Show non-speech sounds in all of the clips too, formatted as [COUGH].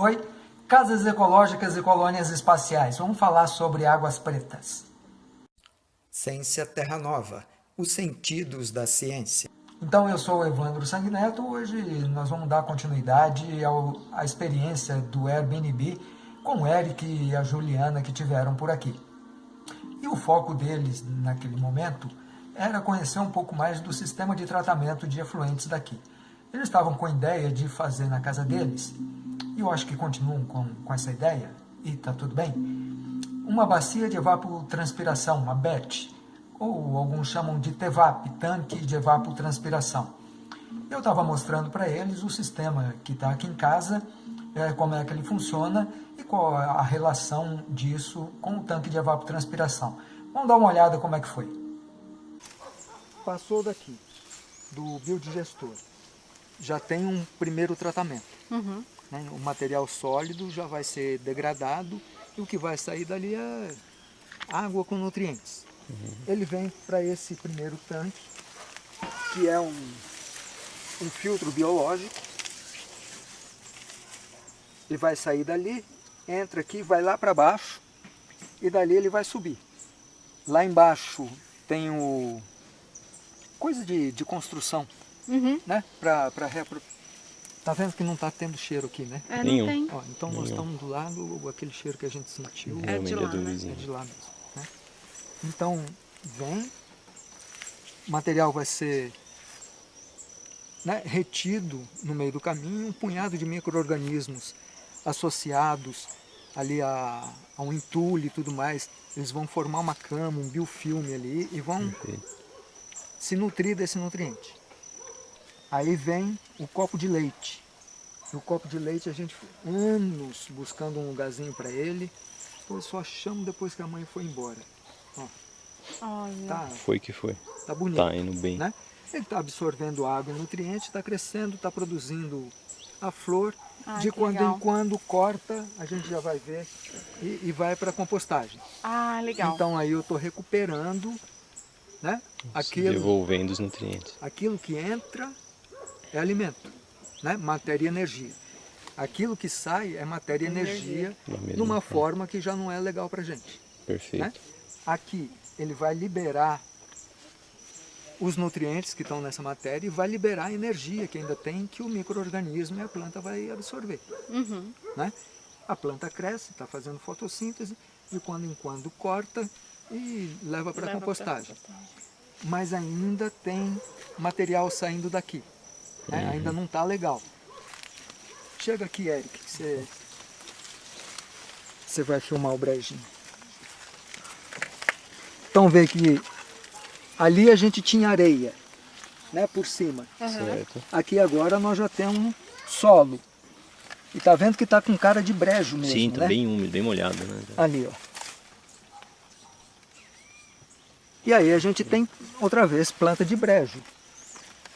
Oi, casas ecológicas e colônias espaciais. Vamos falar sobre águas pretas. Ciência Terra Nova, os sentidos da ciência. Então eu sou o Evandro Sanguineto, hoje nós vamos dar continuidade ao, à experiência do Airbnb com o Eric e a Juliana que tiveram por aqui. E o foco deles naquele momento era conhecer um pouco mais do sistema de tratamento de efluentes daqui. Eles estavam com a ideia de fazer na casa deles, e eu acho que continuam com, com essa ideia, e está tudo bem, uma bacia de evapotranspiração, uma BET, ou alguns chamam de TEVAP, tanque de evapotranspiração. Eu estava mostrando para eles o sistema que está aqui em casa, é, como é que ele funciona e qual a relação disso com o tanque de evapotranspiração. Vamos dar uma olhada como é que foi. Passou daqui, do biodigestor, já tem um primeiro tratamento. Uhum. Né? O material sólido já vai ser degradado e o que vai sair dali é água com nutrientes. Uhum. Ele vem para esse primeiro tanque, que é um, um filtro biológico. Ele vai sair dali, entra aqui, vai lá para baixo e dali ele vai subir. Lá embaixo tem o coisa de, de construção, uhum. né? Para. Tá vendo que não está tendo cheiro aqui, né? É, Nenhum. Tem. Ó, então Nenhum. nós estamos do lado, aquele cheiro que a gente sentiu é de lá, né? é de lá mesmo. Né? Então, vem, o material vai ser né, retido no meio do caminho, um punhado de micro-organismos associados ali a, a, um entulho e tudo mais, eles vão formar uma cama, um biofilme ali e vão se nutrir desse nutriente. Aí vem o copo de leite. O copo de leite a gente anos buscando um lugarzinho para ele, depois só achamos depois que a mãe foi embora. Ó. Tá, foi que foi. Tá bonito. Tá indo bem. Né? Ele está absorvendo água e nutrientes, está crescendo, está produzindo a flor. Ah, de quando legal. em quando corta, a gente já vai ver e, e vai para a compostagem. Ah, legal. Então aí eu estou recuperando né? Aquilo, devolvendo os nutrientes. Aquilo que entra é alimento, né? matéria e energia. Aquilo que sai é matéria e energia, energia numa forma que já não é legal para a gente. Perfeito. Né? Aqui ele vai liberar os nutrientes que estão nessa matéria e vai liberar a energia que ainda tem que o microorganismo e a planta vai absorver. Uhum. Né? A planta cresce, está fazendo fotossíntese, de quando em quando corta e leva para a compostagem. Mas ainda tem material saindo daqui. Né? Uhum. Ainda não está legal. Chega aqui, Eric, você, você vai filmar o brejinho. Então vê que ali a gente tinha areia, né, por cima. Uhum. Aqui agora nós já temos solo. E tá vendo que tá com cara de brejo mesmo, Sim, tá né? bem úmido, bem molhado, né? Ali, ó. E aí a gente tem, outra vez, planta de brejo.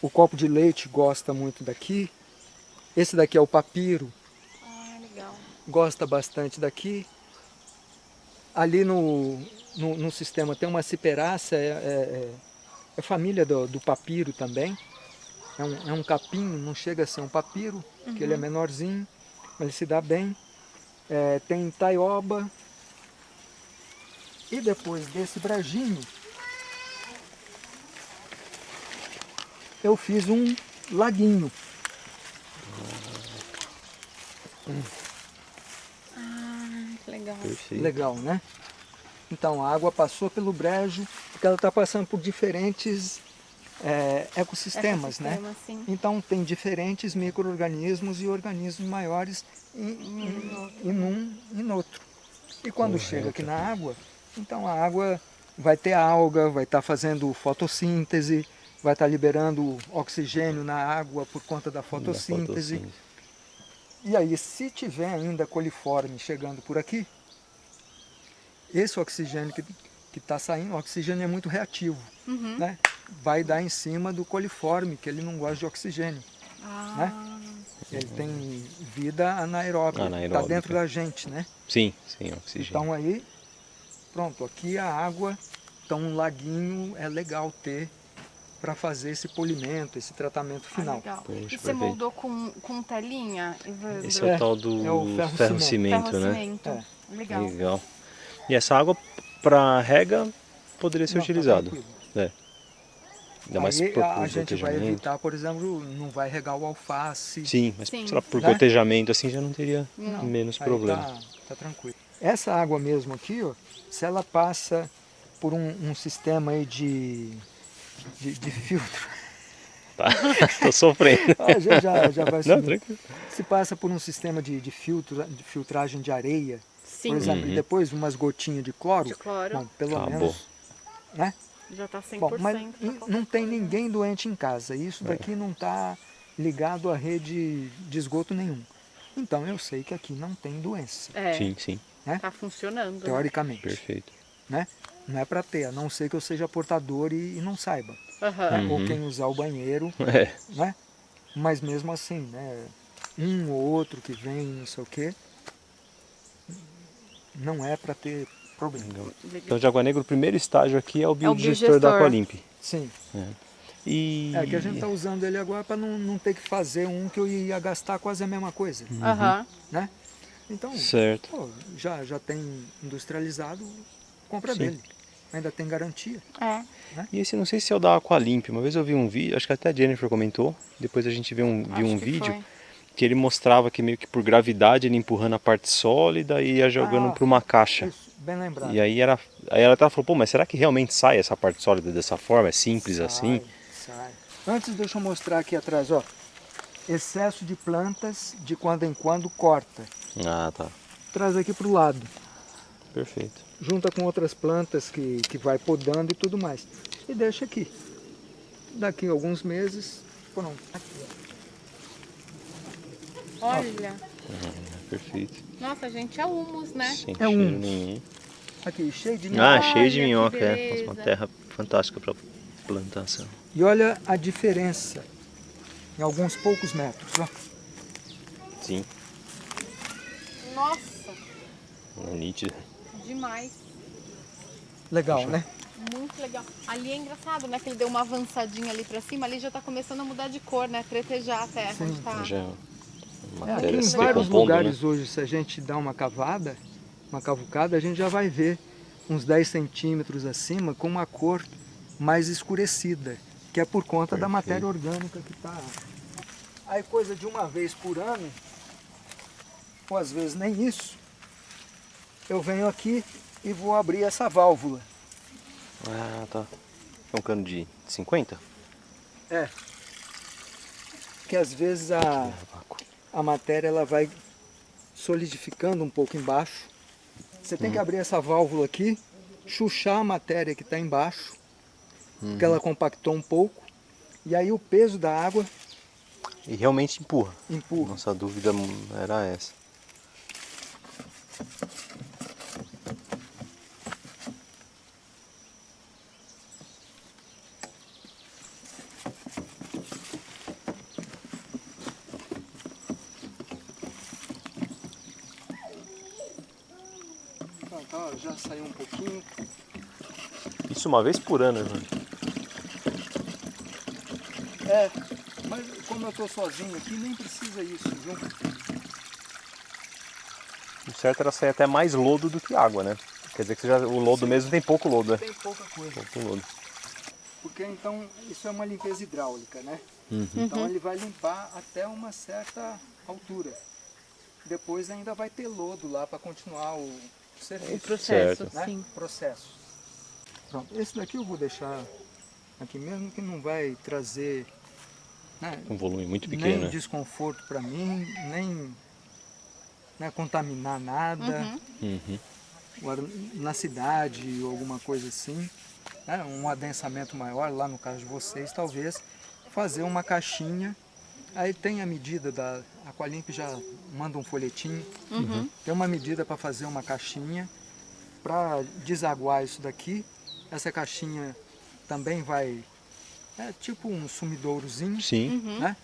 O copo de leite gosta muito daqui. Esse daqui é o papiro. Ah, legal. Gosta bastante daqui. Ali no, no, no sistema tem uma ciperácea, é, é, é família do, do, papiro também. É um, é um capim, não chega a ser um papiro, uhum. que ele é uhum. menorzinho, mas ele se dá bem. É, tem taioba. E depois desse brejinho, eu fiz um laguinho. Ah, que legal. Perfeito. Legal, né? Então a água passou pelo brejo, porque ela está passando por diferentes é, ecossistemas, né? Sim. Então tem diferentes micro-organismos e organismos maiores em, em, em um e no outro. E quando Correto. chega aqui na água, então a água vai ter alga, vai estar tá fazendo fotossíntese, vai estar liberando oxigênio na água por conta da fotossíntese. Da fotossíntese. E aí, se tiver ainda coliforme chegando por aqui, esse oxigênio que está saindo, o oxigênio é muito reativo, uhum. né? vai dar em cima do coliforme, que ele não gosta de oxigênio. Ah. Né? Ele tem vida anaeróbica, está dentro da gente, né? Sim, sim, oxigênio. Então aí, pronto, aqui a água, então um laguinho é legal ter para fazer esse polimento, esse tratamento Ah, final. legal. Poxa, e você perfeito. moldou com, com telinha, Evandro? Esse é o É, tal do é o ferro-cimento. ferro-cimento, né? Ferro-cimento. É. Legal. Legal. E essa água para rega poderia ser Não, tá. É. Ainda mais Aí por, a, por a gente vai evitar, por exemplo, não vai regar o alface. Sim, mas Sim. por Né? gotejamento assim já não teria Não. menos Aí problema. Tá, tá tranquilo. Essa água mesmo aqui, ó, se ela passa por um, um sistema aí de, de, de filtro, Tá. [LAUGHS] Tô sofrendo. a gente já, já vai [LAUGHS] Não, tranquilo. Se passa por um sistema de, de, filtro, de filtragem de areia, Sim, por exemplo, Uhum. e depois umas gotinhas de cloro, de cloro. bom, pelo Acabou. menos, né? Já tá 100%. Bom, mas tá não tem ninguém doente em casa. É. Isso daqui não está ligado à rede de esgoto nenhum. Então eu sei que aqui não tem doença, É, Sim, sim. tá funcionando. né? teoricamente. Perfeito. Né? Não é para ter, a não ser que eu seja portador e, e não saiba. Né? Uhum. Ou quem usar o banheiro, [LAUGHS] É. né? Mas mesmo assim, né? Um ou outro que vem, não sei o quê, não é para ter problema. Então, de Água Negra, o primeiro estágio aqui é o biodigestor biodigestor. da Aqualimp. Sim, E... é que a gente está usando ele agora para não, não ter que fazer um que eu ia gastar quase a mesma coisa, Aham. né? Então, Certo. pô, já, já tem industrializado, compra Sim. dele. Ainda tem garantia. É. E esse não sei se é o da Aqualimp. Uma vez eu vi um vídeo, acho que até a Jennifer comentou. Depois a gente viu um, viu um que vídeo foi. que ele mostrava que meio que por gravidade ele empurrando a parte sólida e ia jogando Ah, para uma caixa. Isso, bem lembrado. E aí era, aí ela até falou, pô, mas será que realmente sai essa parte sólida dessa forma? É simples assim? Sai, sai. Antes deixa eu mostrar aqui atrás, ó. Excesso de plantas, de quando em quando corta. Ah, tá. Traz aqui para o lado. Perfeito. Junta com outras plantas que, que vai podando e tudo mais. E deixa aqui. Daqui a alguns meses, pronto. Aqui, ó. Olha. Perfeito. Nossa, gente, é humus, né? Sem É cheiro um. nenhum. aqui cheio de Ah, minhoca. cheio de minhoca, é. uma terra fantástica para plantação. E olha a diferença. Em alguns poucos metros. Ó. Sim, Nossa, é nítido. Demais. Legal, Deixa né? Muito legal. Ali é engraçado, né? Que ele deu uma avançadinha ali pra cima. Ali já tá começando a mudar de cor, né? Tretejar a terra. Sim. onde tá. Já é É, aqui em vários decompondo, lugares né? hoje, se a gente dá uma cavada, uma cavucada, a gente já vai ver uns 10 centímetros acima com uma cor mais escurecida, que é por conta da Perfeito. matéria orgânica que está. Aí coisa de uma vez por ano, ou às vezes nem isso, eu venho aqui e vou abrir essa válvula. Ah, tá. É um cano de 50? É. Que às vezes a, a matéria ela vai solidificando um pouco embaixo. Você tem que abrir essa válvula aqui, chuchar a matéria que está embaixo, porque ela compactou um pouco, e aí o peso da água E realmente empurra. empurra. Nossa dúvida era essa. Tá, já saiu um pouquinho. Isso uma vez por ano, Evandro. É, mas como eu estou sozinho aqui, nem precisa isso, viu? O certo era sair até mais lodo do que água, né? Quer dizer que você já, o lodo mesmo tem pouco lodo, né? Tem pouca coisa. Pouco lodo. Porque então isso é uma limpeza hidráulica, né? Uhum. Então ele vai limpar até uma certa altura. Depois ainda vai ter lodo lá para continuar o serviço. O processo, Certo. né? sim. Processo. Pronto, esse daqui eu vou deixar aqui mesmo que não vai trazer né, Um volume muito nem pequeno, né? desconforto para mim, nem né, contaminar nada Uhum. Uhum. Agora, na cidade ou alguma coisa assim, né, um adensamento maior, lá no caso de vocês, talvez fazer uma caixinha. Aí tem a medida da Aqualimp já manda um folhetinho, Uhum. tem uma medida para fazer uma caixinha para desaguar isso daqui. Essa caixinha também vai é tipo um sumidourozinho, Sim. Uhum. né?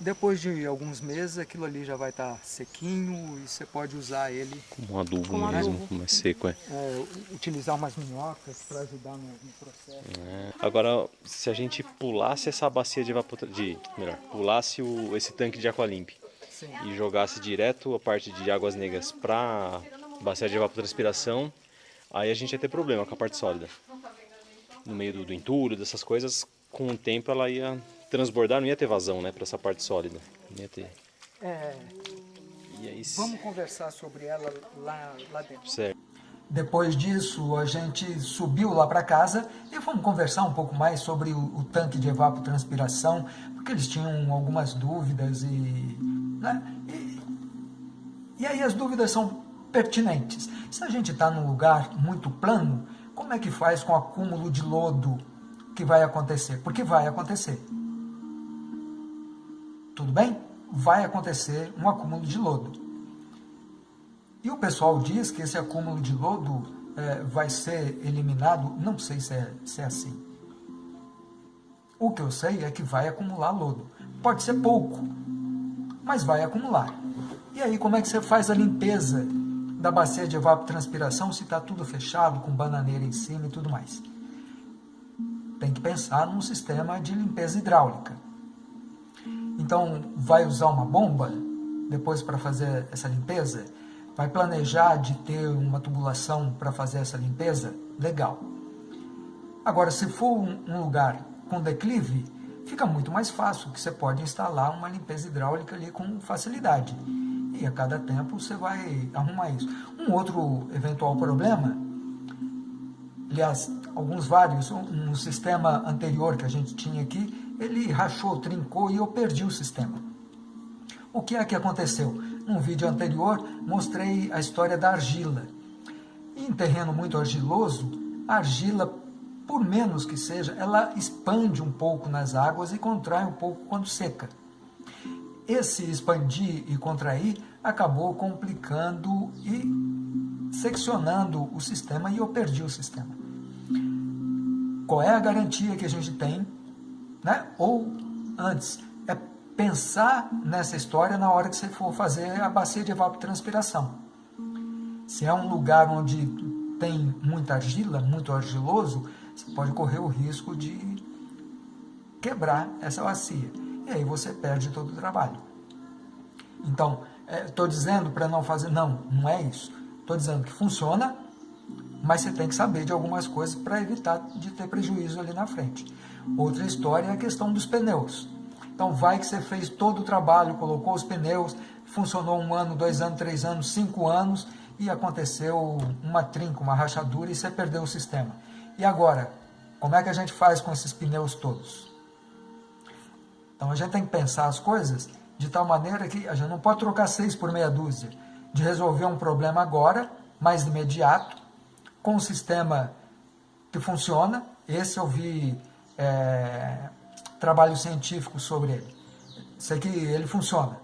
Depois de alguns meses aquilo ali já vai estar sequinho e você pode usar ele, Como um adubo Como mesmo, adubo. mais seco, é. é, utilizar umas minhocas para ajudar no, no processo. É. Agora, se a gente pulasse essa bacia de evapotranspiração, de, melhor, pulasse o, esse tanque de Aqualimp Sim. e jogasse direto a parte de águas negras para bacia de evapotranspiração, aí a gente ia ter problema com a parte sólida. No meio do, do entulho, dessas coisas, com o tempo ela ia transbordar, não ia ter vazão, né, para essa parte sólida. Não ia ter. É, E aí, vamos conversar sobre ela lá, lá dentro. certo. Depois disso, a gente subiu lá para casa e fomos conversar um pouco mais sobre o, o tanque de evapotranspiração, porque eles tinham algumas dúvidas e, né, e, e aí as dúvidas são pertinentes. Se a gente está num lugar muito plano, como é que faz com o acúmulo de lodo que vai acontecer? Porque vai acontecer. Tudo bem? Vai acontecer um acúmulo de lodo. E o pessoal diz que esse acúmulo de lodo eh, vai ser eliminado, não sei se é, se é assim. O que eu sei é que vai acumular lodo. Pode ser pouco, mas vai acumular. E aí como é que você faz a limpeza da bacia de evapotranspiração se está tudo fechado, com bananeira em cima e tudo mais? Tem que pensar num sistema de limpeza hidráulica. Então, vai usar uma bomba depois para fazer essa limpeza? Vai planejar de ter uma tubulação para fazer essa limpeza? Legal. Agora, se for um, lugar com declive, fica muito mais fácil, que você pode instalar uma limpeza hidráulica ali com facilidade. E a cada tempo você vai arrumar isso. Um outro eventual problema, aliás, alguns vários, um, um sistema anterior que a gente tinha aqui, ele rachou, trincou e eu perdi o sistema. O que é que aconteceu? Num vídeo anterior, mostrei a história da argila. Em terreno muito argiloso, a argila, por menos que seja, ela expande um pouco nas águas e contrai um pouco quando seca. Esse expandir e contrair acabou complicando e seccionando o sistema e eu perdi o sistema. Qual é a garantia que a gente tem? Né? Ou antes, é pensar nessa história na hora que você for fazer a bacia de evapotranspiração. Se é um lugar onde tem muita argila, muito argiloso, você pode correr o risco de quebrar essa bacia. E aí você perde todo o trabalho. Então, estou dizendo para não fazer... Não, não é isso. Estou dizendo que funciona, mas você tem que saber de algumas coisas para evitar de ter prejuízo ali na frente. Outra história é a questão dos pneus. Então vai que você fez todo o trabalho, colocou os pneus, funcionou um ano, dois anos, três anos, cinco anos e aconteceu uma trinca, uma rachadura e você perdeu o sistema. E agora, como é que a gente faz com esses pneus todos? Então a gente tem que pensar as coisas de tal maneira que a gente não pode trocar seis por meia dúzia, de resolver um problema agora, mais imediato, com um sistema que funciona. Esse eu vi é, trabalho científico sobre ele. Sei que ele funciona.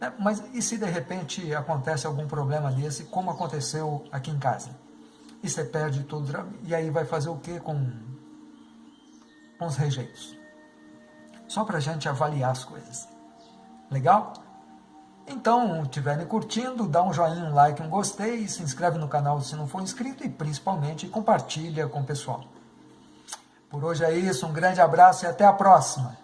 Né? Mas e se de repente acontece algum problema desse, como aconteceu aqui em casa? E você perde tudo, e aí vai fazer o que com, com os rejeitos? Só para a gente avaliar as coisas. Legal? Então, estiverem curtindo, dá um joinha, um like, um gostei, se inscreve no canal se não for inscrito e principalmente compartilha com o pessoal. Por hoje é isso, um grande abraço e até a próxima!